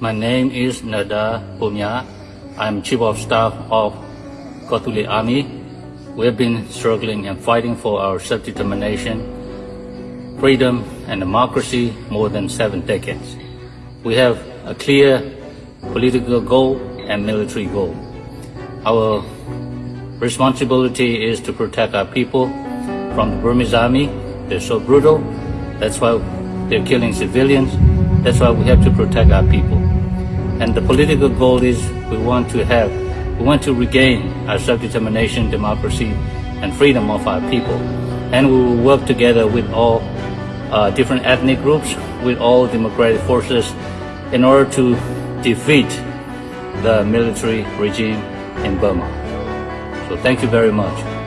My name is Nada Pumya. I'm Chief of Staff of Kawthoolei Army. We have been struggling and fighting for our self-determination, freedom and democracy more than seven decades. We have a clear political goal and military goal. Our responsibility is to protect our people from the Burmese army. They're so brutal. That's why they're killing civilians. That's why we have to protect our people. And the political goal is we want to have, we want to regain our self-determination, democracy, and freedom of our people. And we will work together with all uh, different ethnic groups, with all democratic forces, in order to defeat the military regime in Burma. So thank you very much.